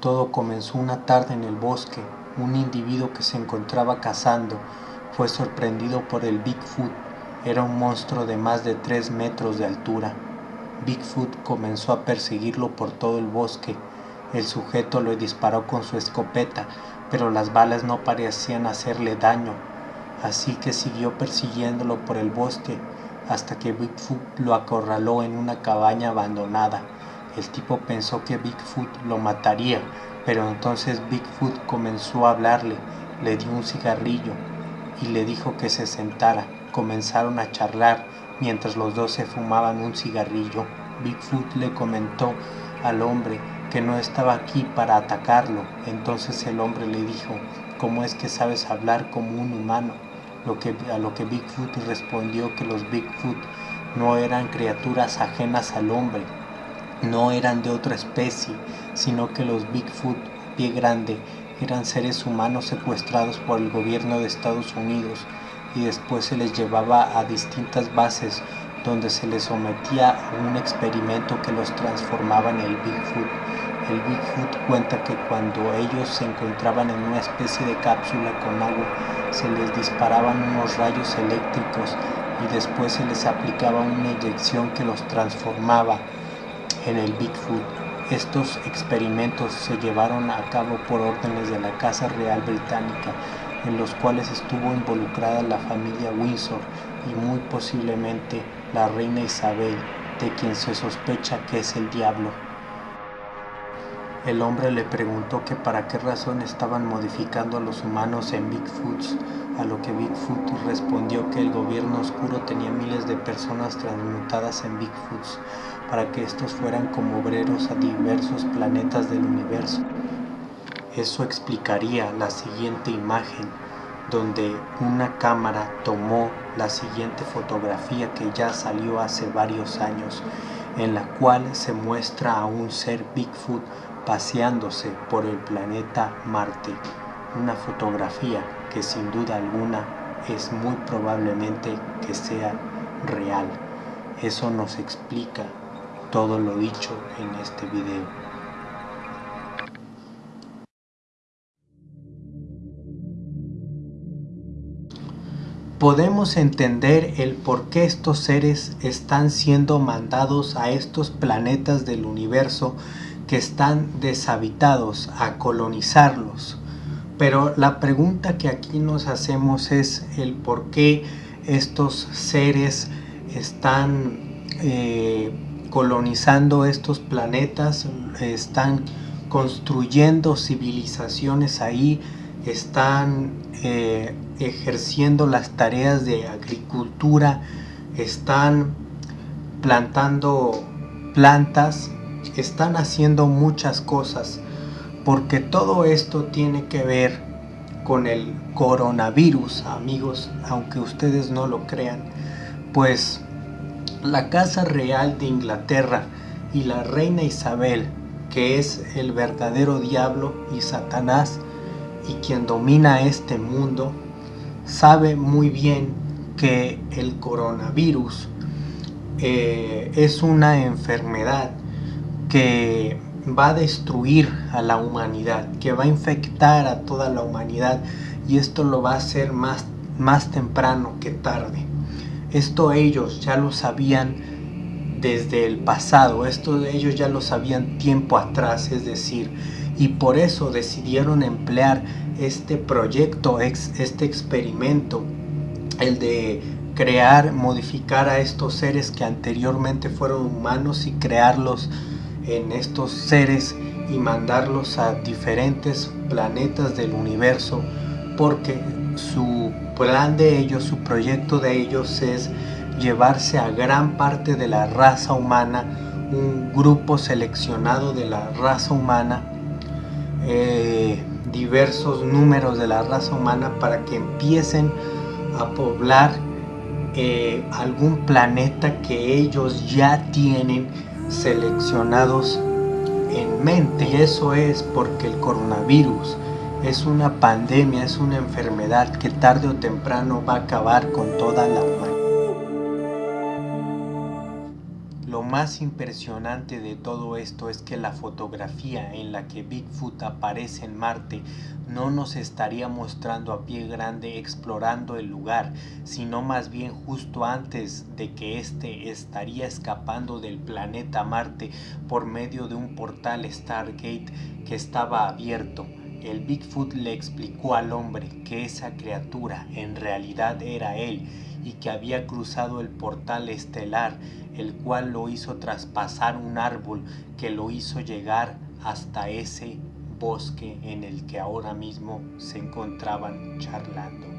Todo comenzó una tarde en el bosque. Un individuo que se encontraba cazando fue sorprendido por el Bigfoot. Era un monstruo de más de 3 metros de altura. Bigfoot comenzó a perseguirlo por todo el bosque. El sujeto lo disparó con su escopeta, pero las balas no parecían hacerle daño, así que siguió persiguiéndolo por el bosque hasta que Bigfoot lo acorraló en una cabaña abandonada. El tipo pensó que Bigfoot lo mataría, pero entonces Bigfoot comenzó a hablarle, le dio un cigarrillo y le dijo que se sentara. Comenzaron a charlar mientras los dos se fumaban un cigarrillo. Bigfoot le comentó al hombre que no estaba aquí para atacarlo. Entonces el hombre le dijo, ¿cómo es que sabes hablar como un humano? A lo que Bigfoot respondió que los Bigfoot no eran criaturas ajenas al hombre, no eran de otra especie, sino que los Bigfoot, pie grande, eran seres humanos secuestrados por el gobierno de Estados Unidos y después se les llevaba a distintas bases donde se les sometía a un experimento que los transformaba en el Bigfoot. El Bigfoot cuenta que cuando ellos se encontraban en una especie de cápsula con agua, se les disparaban unos rayos eléctricos y después se les aplicaba una inyección que los transformaba en el Bigfoot. Estos experimentos se llevaron a cabo por órdenes de la Casa Real Británica, en los cuales estuvo involucrada la familia Windsor y muy posiblemente la reina Isabel, de quien se sospecha que es el diablo. El hombre le preguntó que para qué razón estaban modificando a los humanos en Bigfoots, a lo que Bigfoot respondió que el gobierno oscuro tenía miles de personas transmutadas en Bigfoots para que estos fueran como obreros a diversos planetas del universo. Eso explicaría la siguiente imagen, donde una cámara tomó la siguiente fotografía que ya salió hace varios años, en la cual se muestra a un ser Bigfoot paseándose por el planeta Marte. Una fotografía que sin duda alguna es muy probablemente que sea real. Eso nos explica todo lo dicho en este video. podemos entender el por qué estos seres están siendo mandados a estos planetas del universo que están deshabitados, a colonizarlos. Pero la pregunta que aquí nos hacemos es el por qué estos seres están eh, colonizando estos planetas, están construyendo civilizaciones ahí, están eh, ejerciendo las tareas de agricultura, están plantando plantas, están haciendo muchas cosas, porque todo esto tiene que ver con el coronavirus, amigos, aunque ustedes no lo crean, pues la Casa Real de Inglaterra y la Reina Isabel, que es el verdadero diablo y Satanás, y quien domina este mundo, sabe muy bien que el coronavirus eh, es una enfermedad que va a destruir a la humanidad, que va a infectar a toda la humanidad y esto lo va a hacer más, más temprano que tarde. Esto ellos ya lo sabían desde el pasado, esto ellos ya lo sabían tiempo atrás, es decir, y por eso decidieron emplear este proyecto, este experimento, el de crear, modificar a estos seres que anteriormente fueron humanos y crearlos en estos seres y mandarlos a diferentes planetas del universo porque su plan de ellos, su proyecto de ellos es llevarse a gran parte de la raza humana, un grupo seleccionado de la raza humana eh, diversos números de la raza humana para que empiecen a poblar eh, algún planeta que ellos ya tienen seleccionados en mente y eso es porque el coronavirus es una pandemia, es una enfermedad que tarde o temprano va a acabar con toda la humanidad. Más impresionante de todo esto es que la fotografía en la que Bigfoot aparece en Marte no nos estaría mostrando a pie grande explorando el lugar, sino más bien justo antes de que éste estaría escapando del planeta Marte por medio de un portal Stargate que estaba abierto. El Bigfoot le explicó al hombre que esa criatura en realidad era él y que había cruzado el portal estelar, el cual lo hizo traspasar un árbol que lo hizo llegar hasta ese bosque en el que ahora mismo se encontraban charlando.